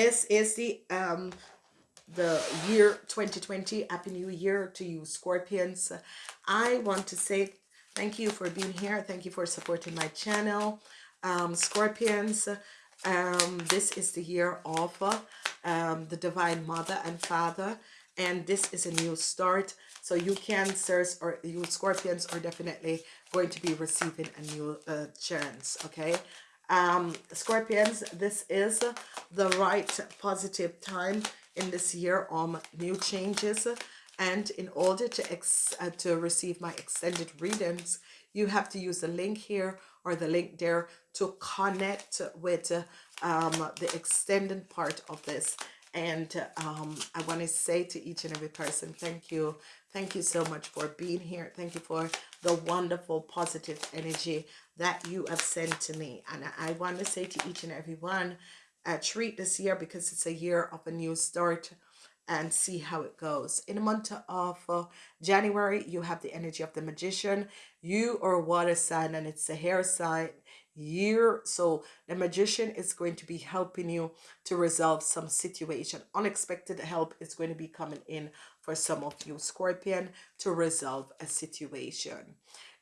this is the um the year 2020 happy new year to you scorpions. I want to say thank you for being here. Thank you for supporting my channel. Um scorpions um this is the year of um the divine mother and father and this is a new start. So you cancers or you scorpions are definitely going to be receiving a new uh, chance okay um scorpions this is the right positive time in this year on new changes. And in order to ex uh, to receive my extended readings you have to use the link here or the link there to connect with uh, um, the extended part of this and um, I want to say to each and every person thank you thank you so much for being here thank you for the wonderful positive energy that you have sent to me and I want to say to each and every one uh, treat this year because it's a year of a new start and see how it goes. In the month of uh, January, you have the energy of the magician. You are water sign and it's a hair sign year. So the magician is going to be helping you to resolve some situation. Unexpected help is going to be coming in for some of you Scorpion to resolve a situation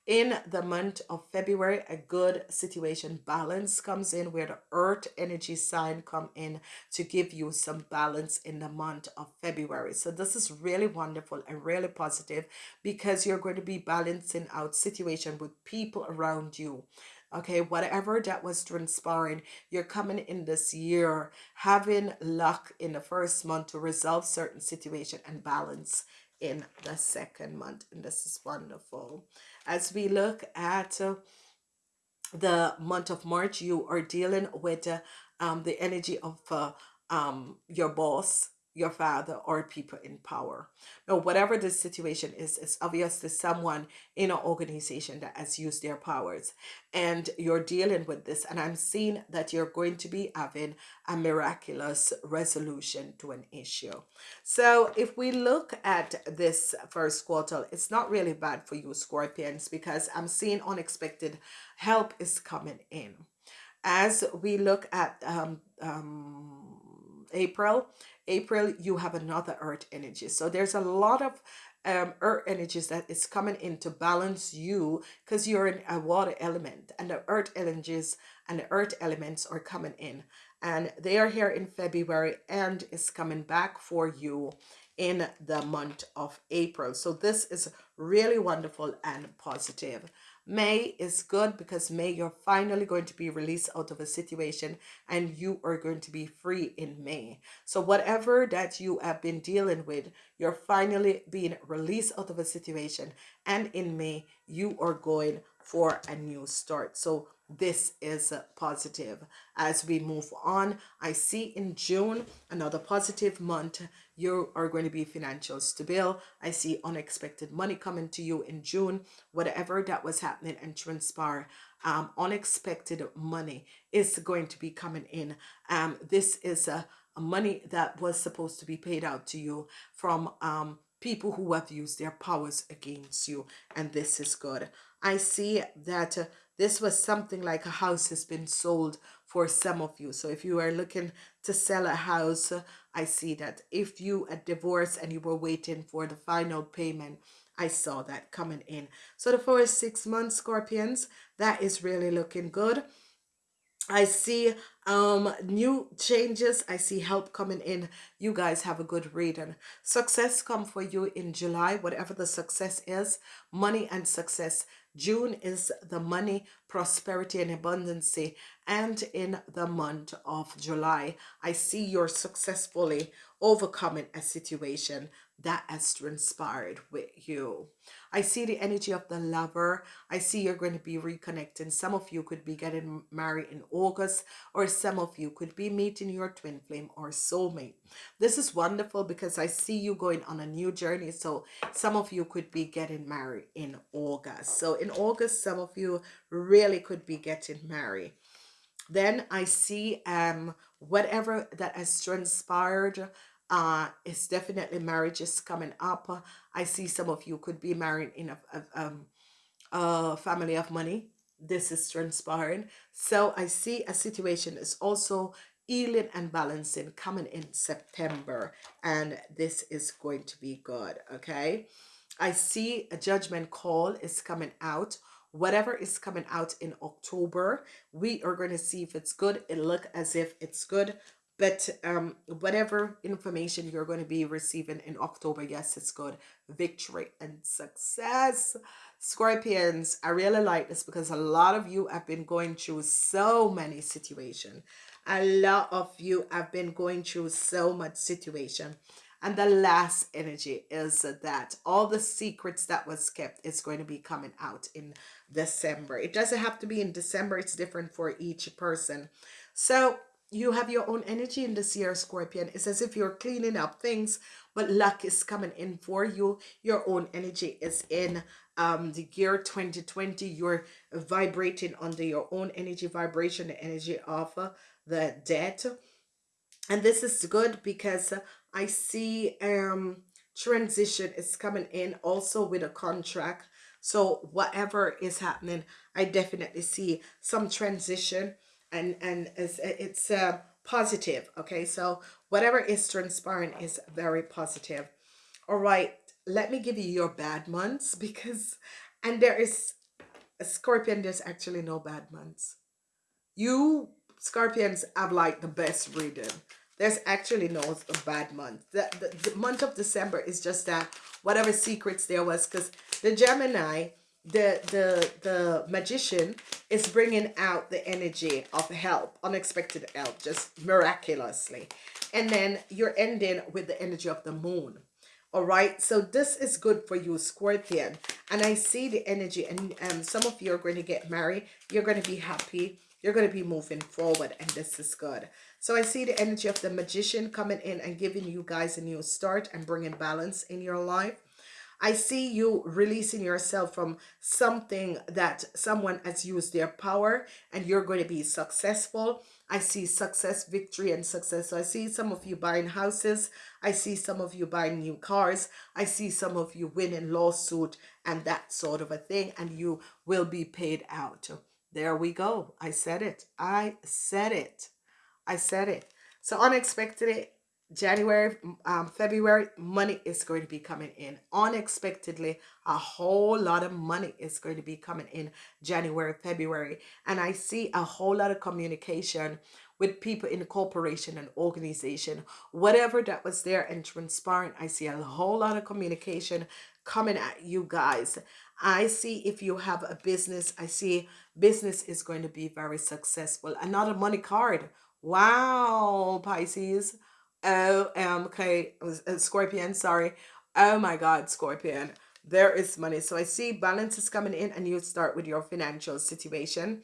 in the month of February, a good situation balance comes in where the earth energy sign come in to give you some balance in the month of February. So this is really wonderful and really positive because you're going to be balancing out situation with people around you okay whatever that was transpiring you're coming in this year having luck in the first month to resolve certain situation and balance in the second month and this is wonderful. As we look at uh, the month of March you are dealing with uh, um, the energy of uh, um, your boss your father or people in power. Now, whatever the situation is, it's obviously someone in an organization that has used their powers and you're dealing with this. And I'm seeing that you're going to be having a miraculous resolution to an issue. So if we look at this first quarter, it's not really bad for you Scorpions because I'm seeing unexpected help is coming in. As we look at um, um, April, April, you have another earth energy. So there's a lot of um, earth energies that is coming in to balance you because you're in a water element and the earth energies and the earth elements are coming in and they are here in February and is coming back for you in the month of April. So this is really wonderful and positive. May is good because May you're finally going to be released out of a situation and you are going to be free in May. So whatever that you have been dealing with, you're finally being released out of a situation and in May you are going for a new start. So this is positive. As we move on i see in june another positive month. You are going to be financial stable. I see unexpected money coming to you in june. Whatever that was happening and transpire um unexpected money is going to be coming in. Um this is a, a money that was supposed to be paid out to you from um people who have used their powers against you and this is good. I see that uh, this was something like a house has been sold for some of you. So if you are looking to sell a house, I see that. If you a divorce and you were waiting for the final payment, I saw that coming in. So the first six months, Scorpions, that is really looking good. I see um new changes. I see help coming in. You guys have a good reading. Success come for you in July, whatever the success is. Money and success June is the money, prosperity, and abundance. And in the month of July, I see you're successfully overcoming a situation that has transpired with you. I see the energy of the lover. I see you're going to be reconnecting. Some of you could be getting married in August or some of you could be meeting your twin flame or soulmate. This is wonderful because I see you going on a new journey. So some of you could be getting married in August. So in August, some of you really could be getting married. Then I see um whatever that has transpired uh it's definitely marriage is coming up. I see some of you could be married in a, a, um, a family of money. This is transpiring. So i see a situation is also healing and balancing coming in September and this is going to be good okay? I see a judgment call is coming out. Whatever is coming out in October we are going to see if it's good. It look as if it's good but um whatever information you're going to be receiving in October yes it's good victory and success Scorpions, I really like this because a lot of you have been going through so many situations. A lot of you have been going through so much situation. And the last energy is that all the secrets that was kept is going to be coming out in December. It doesn't have to be in December. It's different for each person. So you have your own energy in this year, Scorpion. It's as if you're cleaning up things, but luck is coming in for you. Your own energy is in um, the year 2020. You're vibrating under your own energy vibration, the energy of uh, the dead. And this is good because I see um, transition is coming in also with a contract. So whatever is happening, I definitely see some transition and, and it's, it's uh, positive. Okay, so whatever is transpiring is very positive. All right, let me give you your bad months because, and there is, a Scorpion, there's actually no bad months. You Scorpions have like the best reading. There's actually no bad month. The, the, the month of December is just that whatever secrets there was because the Gemini, the, the, the magician is bringing out the energy of help, unexpected help, just miraculously. And then you're ending with the energy of the moon. All right? So this is good for you scorpion. And i see the energy and um some of you are going to get married. You're going to be happy. You're going to be moving forward and this is good. So i see the energy of the magician coming in and giving you guys a new start and bringing balance in your life I see you releasing yourself from something that someone has used their power and you're going to be successful. I see success, victory, and success. So I see some of you buying houses. I see some of you buying new cars. I see some of you winning lawsuit and that sort of a thing. And you will be paid out. There we go. I said it. I said it. I said it. So unexpectedly, January, um, February, money is going to be coming in. Unexpectedly, a whole lot of money is going to be coming in January, February. And I see a whole lot of communication with people in the corporation and organization. Whatever that was there and transparent, I see a whole lot of communication coming at you guys. I see if you have a business, I see business is going to be very successful. Another money card. Wow, Pisces OMK, uh, Scorpion, sorry. Oh my God, Scorpion. There is money. So I see balance is coming in and you start with your financial situation.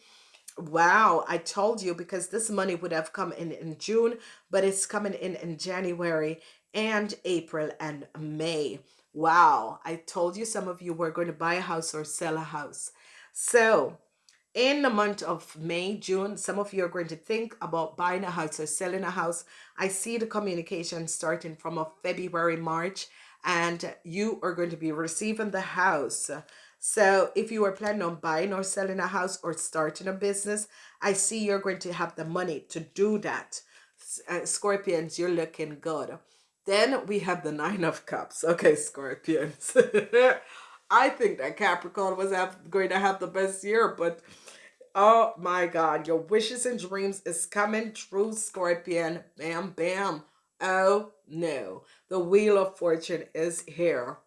Wow, I told you because this money would have come in in June, but it's coming in in January and April and May. Wow, I told you some of you were going to buy a house or sell a house. So in the month of May, June, some of you are going to think about buying a house or selling a house. I see the communication starting from a February, March, and you are going to be receiving the house. So if you are planning on buying or selling a house or starting a business, I see you're going to have the money to do that. Uh, Scorpions, you're looking good. Then we have the Nine of Cups. Okay, Scorpions. I think that Capricorn was have, going to have the best year, but Oh my God, your wishes and dreams is coming true, Scorpion. Bam, bam. Oh no, the Wheel of Fortune is here.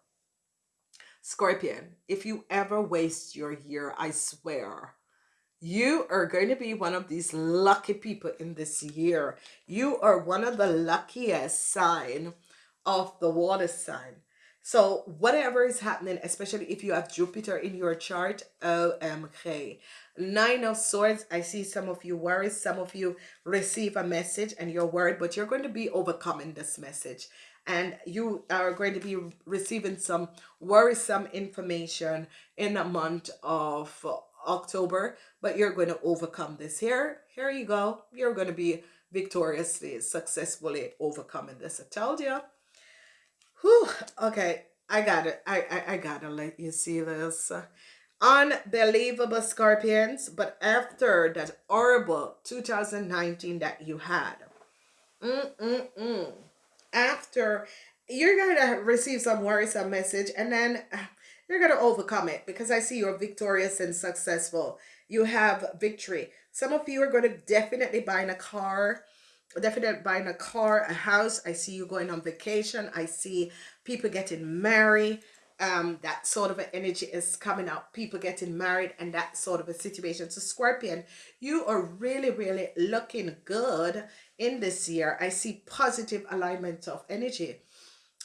Scorpion, if you ever waste your year, I swear, you are going to be one of these lucky people in this year. You are one of the luckiest sign of the water sign. So whatever is happening, especially if you have Jupiter in your chart, OMG. Nine of Swords, I see some of you worried, some of you receive a message and you're worried, but you're going to be overcoming this message. And you are going to be receiving some worrisome information in the month of October, but you're going to overcome this. Here, here you go. You're going to be victoriously, successfully overcoming this. I told you. Whew, okay, I got it. I, I, I gotta let you see this. Unbelievable scorpions, but after that horrible 2019 that you had, Mm-mm-mm. After you're to receive some worrisome message and then you're to overcome it because I see you're victorious and successful. You have victory. Some of you are to definitely buy in a car definitely buying a car a house. I see you going on vacation. I see people getting married. Um that sort of energy is coming up people getting married and that sort of a situation. So scorpion you are really really looking good in this year. I see positive alignment of energy.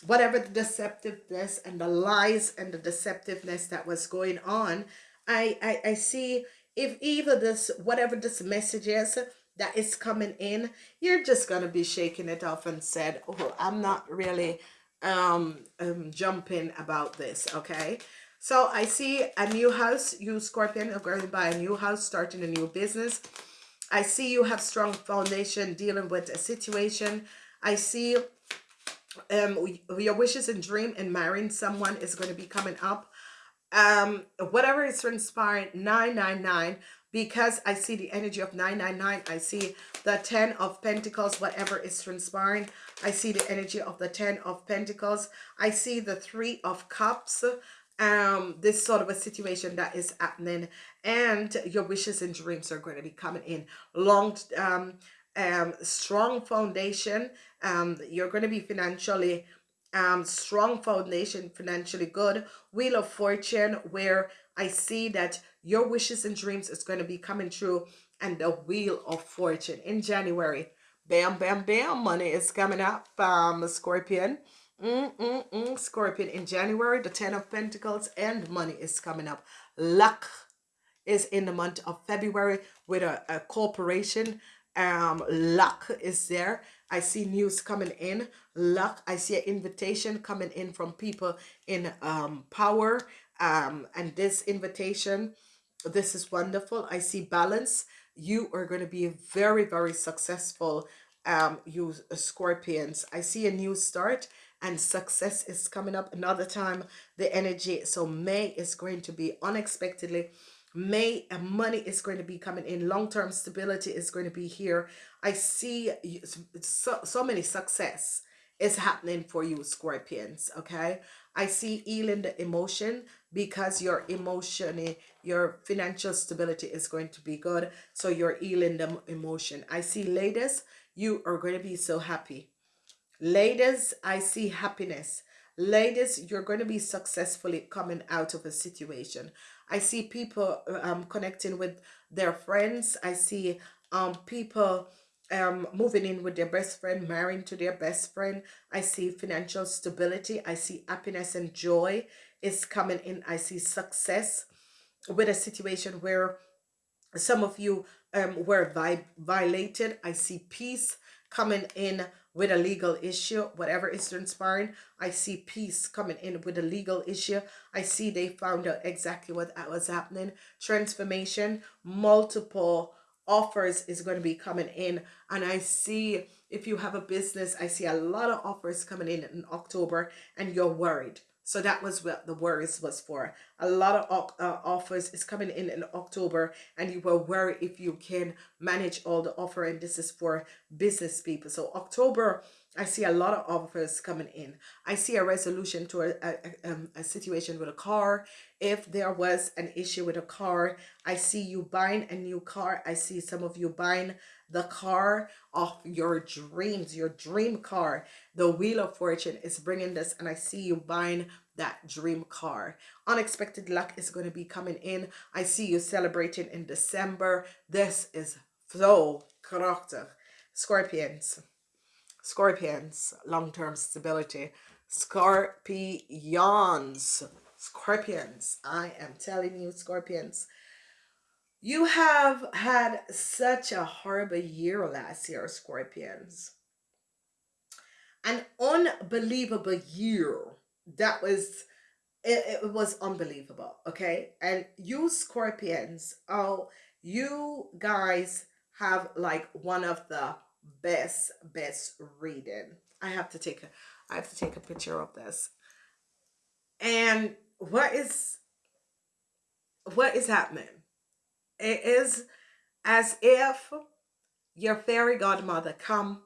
Whatever the deceptiveness and the lies and the deceptiveness that was going on i i, I see if either this whatever this message is that is coming in you're just gonna be shaking it off and said oh i'm not really um, um jumping about this okay? So i see a new house you scorpion are going to buy a new house starting a new business. I see you have strong foundation dealing with a situation. I see um your wishes and dream in marrying someone is going to be coming up um whatever is transpiring 999 because I see the energy of 999. I see the 10 of Pentacles, whatever is transpiring. I see the energy of the 10 of Pentacles. I see the 3 of Cups. Um, this sort of a situation that is happening. And your wishes and dreams are going to be coming in. Long, um, um, strong foundation. Um, you're going to be financially um, strong foundation, financially good. Wheel of Fortune, where I see that your wishes and dreams is going to be coming true and the wheel of fortune in January. Bam, bam, bam. Money is coming up. Um, Scorpion. Mm, mm, mm. Scorpion in January. The Ten of Pentacles and money is coming up. Luck is in the month of February with a, a corporation. Um, luck is there. I see news coming in. Luck. I see an invitation coming in from people in um, power. Um, and this invitation this is wonderful. I see balance. You are going to be very, very successful, um, you Scorpions. I see a new start and success is coming up another time. The energy. So May is going to be unexpectedly May and money is going to be coming in. Long-term stability is going to be here. I see so, so many success is happening for you, Scorpions, okay? I see healing the emotion because your emotion, eh, your financial stability is going to be good. So you're healing the emotion. I see ladies, you are going to be so happy. Ladies, I see happiness. Ladies, you're going to be successfully coming out of a situation. I see people um, connecting with their friends. I see um, people um, moving in with their best friend, marrying to their best friend. I see financial stability. I see happiness and joy is coming in. I see success with a situation where some of you um, were vi violated. I see peace coming in with a legal issue, whatever is transpiring. I see peace coming in with a legal issue. I see they found out exactly what uh, was happening. Transformation, multiple offers is going to be coming in and I see if you have a business I see a lot of offers coming in in October and you're worried so that was what the worries was for. A lot of uh, offers is coming in in October and you were worried if you can manage all the offer and this is for business people. So October, I see a lot of offers coming in. I see a resolution to a, a, um, a situation with a car. If there was an issue with a car, I see you buying a new car. I see some of you buying the car of your dreams, your dream car. The Wheel of Fortune is bringing this and I see you buying that dream car. Unexpected luck is going to be coming in. I see you celebrating in December. This is so character. Scorpions. Scorpions. Long-term stability. Scorpions. Scorpions. I am telling you, Scorpions. You have had such a horrible year last year, Scorpions. An unbelievable year. That was, it, it was unbelievable, okay? And you Scorpions, oh, you guys have like one of the best, best reading. I have to take a, I have to take a picture of this. And what is, what is happening? It is as if your fairy godmother come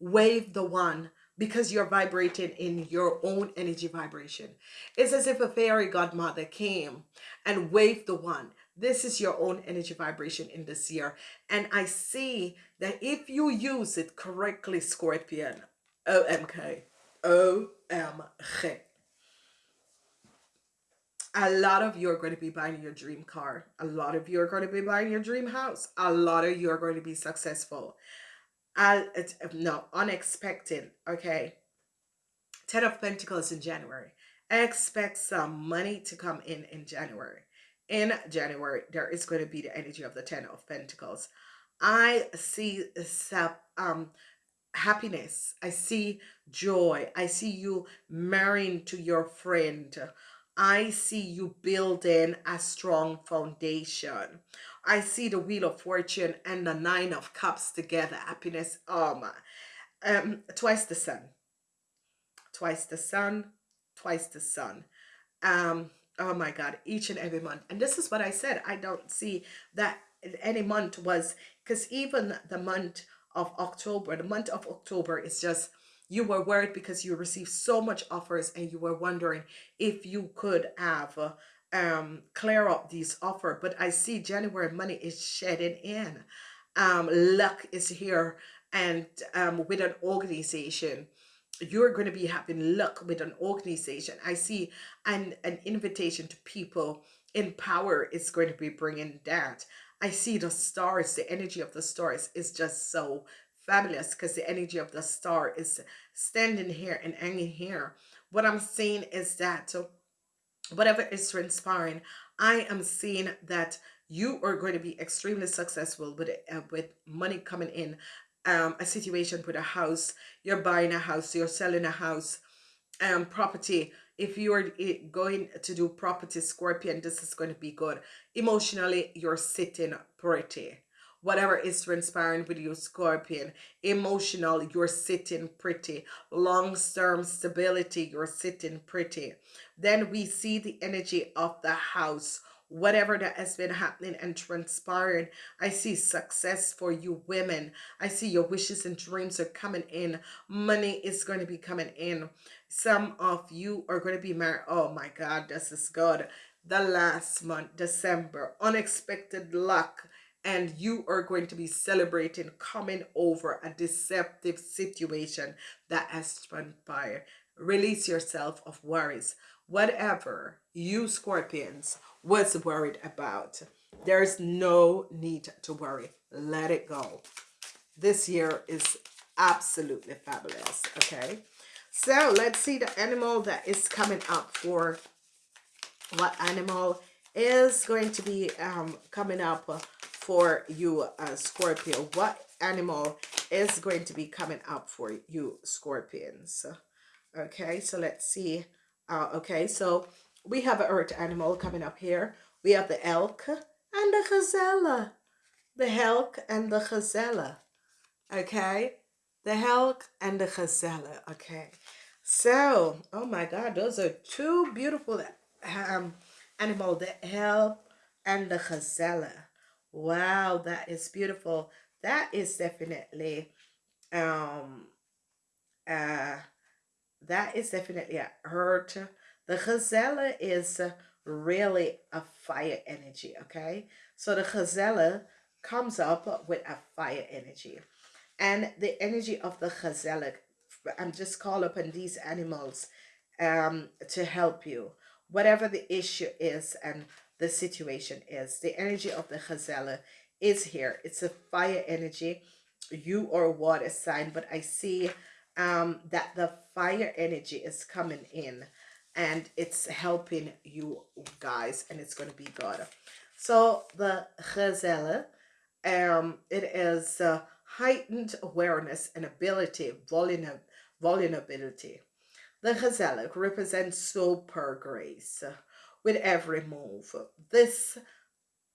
wave the one because you're vibrating in your own energy vibration. It's as if a fairy godmother came and waved the one. This is your own energy vibration in this year. And I see that if you use it correctly, Scorpion, OMK, OMG, a lot of you are going to be buying your dream car. A lot of you are going to be buying your dream house. A lot of you are going to be successful. I, it's, no, unexpected. Okay. Ten of Pentacles in January. Expect some money to come in in January. In January, there is going to be the energy of the Ten of Pentacles. I see um, happiness. I see joy. I see you marrying to your friend. I see you building a strong foundation. I see the Wheel of Fortune and the Nine of Cups together. Happiness. Oh my. Um, twice the sun. Twice the sun. Twice the sun. Um, oh my God. Each and every month. And this is what I said. I don't see that any month was because even the month of October, the month of October is just you were worried because you received so much offers and you were wondering if you could have uh, um clear up these offer. But i see january money is shedding in. Um luck is here and um with an organization you're going to be having luck with an organization. I see an an invitation to people in power is going to be bringing that. I see the stars the energy of the stars is just so fabulous because the energy of the star is standing here and hanging here. What I'm seeing is that whatever is transpiring, I am seeing that you are going to be extremely successful with uh, with money coming in. Um, a situation with a house, you're buying a house, you're selling a house, um, property. If you are eh, going to do property, Scorpion, this is going to be good. Emotionally, you're sitting pretty whatever is transpiring with you scorpion emotional you're sitting pretty. Long-term stability you're sitting pretty. Then we see the energy of the house. Whatever that has been happening and transpiring i see success for you women. I see your wishes and dreams are coming in. Money is going to be coming in. Some of you are going to be married. Oh my god this is good. The last month december unexpected luck and you are going to be celebrating coming over a deceptive situation that has transpired. Release yourself of worries. Whatever you scorpions was worried about, there's no need to worry. Let it go. This year is absolutely fabulous, okay? So let's see the animal that is coming up for what animal is going to be um, coming up for you, uh, Scorpio? What animal is going to be coming up for you, Scorpions? Okay, so let's see. Uh, okay, so we have an earth animal coming up here. We have the elk and the gazelle. The elk and the gazelle. Okay, the elk and the gazelle. Okay, so, oh my God, those are two beautiful um, animal, the elk and the gazelle. Wow, that is beautiful. That is definitely um uh that is definitely a hurt. The gazelle is really a fire energy, okay? So the gazelle comes up with a fire energy. And the energy of the gazelle, I'm just call upon these animals um, to help you. Whatever the issue is and the situation is. The energy of the Chazela is here. It's a fire energy. You are water sign, but I see um, that the fire energy is coming in and it's helping you guys and it's going to be good. So the Chazela, um, it is uh, heightened awareness and ability, vulnerability. The Chazela represents super grace with every move. This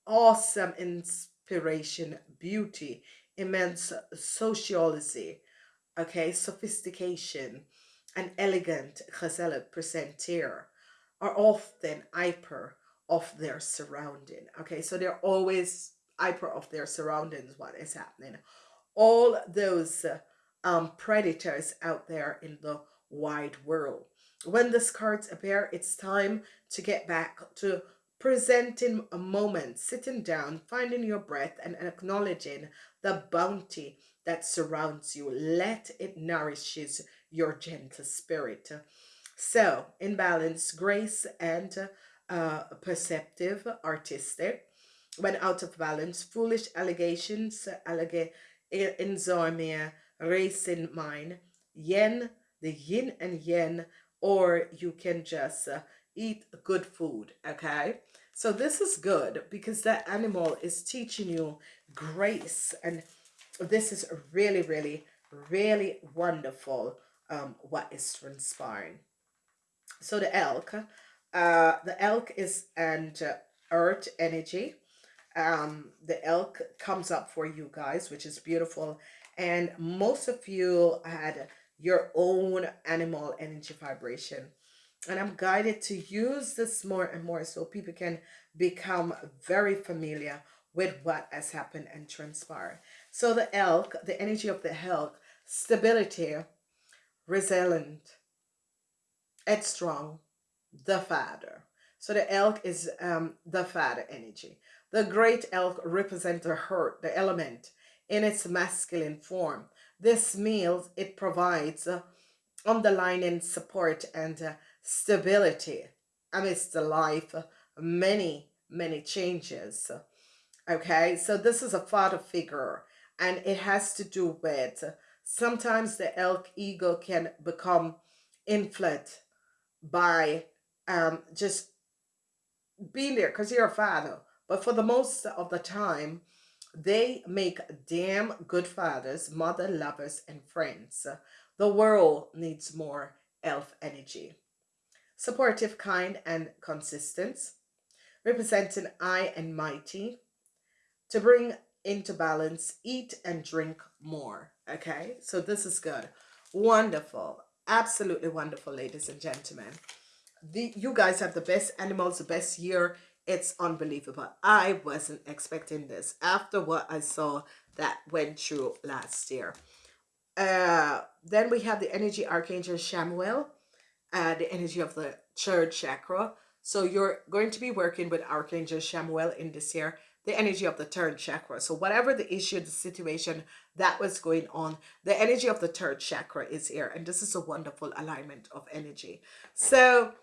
awesome inspiration, beauty, immense sociology, okay, sophistication, and elegant Ghazala presenter are often hyper of their surrounding. Okay, so they're always hyper of their surroundings, what is happening. All those um, predators out there in the wide world. When this cards appear, it's time to get back to presenting a moment, sitting down, finding your breath, and acknowledging the bounty that surrounds you. Let it nourishes your gentle spirit. So, in balance, grace and uh, perceptive, artistic. When out of balance, foolish allegations, allega insomnia, racing mind, yen, the yin and yen, or you can just uh, eat good food, okay? So this is good because that animal is teaching you grace and this is really, really, really wonderful um, what is transpiring. So the elk, uh, the elk is and uh, earth energy. Um, the elk comes up for you guys, which is beautiful. And most of you had your own animal energy vibration. And I'm guided to use this more and more so people can become very familiar with what has happened and transpired. So the elk, the energy of the elk, stability, resilient, headstrong, the father. So the elk is um, the father energy. The great elk represents the hurt, the element, in its masculine form. This meal, it provides uh, underlining support and uh, stability amidst the life many, many changes. Okay, so this is a father figure and it has to do with sometimes the elk ego can become inflated by um, just being there because you're a father. But for the most of the time, they make damn good fathers, mother lovers, and friends. The world needs more elf energy. Supportive, kind, and consistent. Representing I and mighty. To bring into balance, eat and drink more. Okay, so this is good. Wonderful. Absolutely wonderful, ladies and gentlemen. The, you guys have the best animals, the best year. It's unbelievable. I wasn't expecting this after what I saw that went through last year. Uh, then we have the energy archangel Chamuel, uh, the energy of the third chakra. So you're going to be working with Archangel Chamuel in this year the energy of the third chakra. So whatever the issue, the situation that was going on, the energy of the third chakra is here. And this is a wonderful alignment of energy. So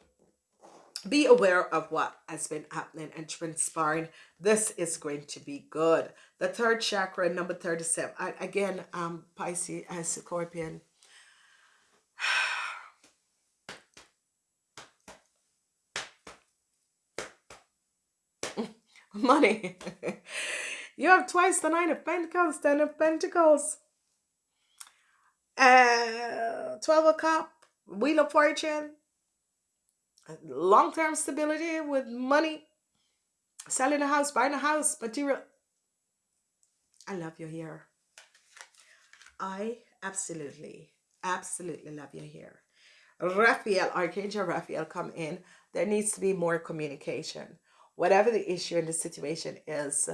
be aware of what has been happening and transpiring. This is going to be good. The third chakra, number 37. I, again, um, Pisces as Scorpion. money. you have twice the nine of pentacles, ten of pentacles. Uh, 12 of cup, wheel of fortune, long-term stability with money, selling a house, buying a house, material. I love you here. I absolutely, absolutely love you here. Raphael, Archangel Raphael come in. There needs to be more communication whatever the issue and the situation is,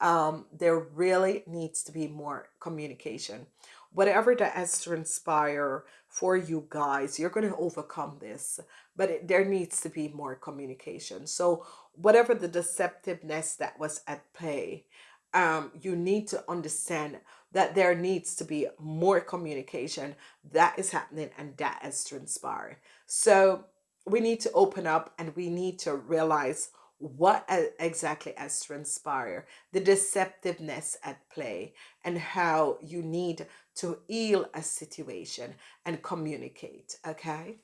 um, there really needs to be more communication. Whatever that has to inspire for you guys, you're going to overcome this, but it, there needs to be more communication. So whatever the deceptiveness that was at play, um, you need to understand that there needs to be more communication that is happening and that has transpired. So we need to open up and we need to realize what exactly has transpired, the deceptiveness at play, and how you need to heal a situation and communicate. Okay,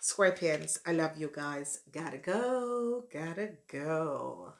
Scorpions, I love you guys. Gotta go, gotta go.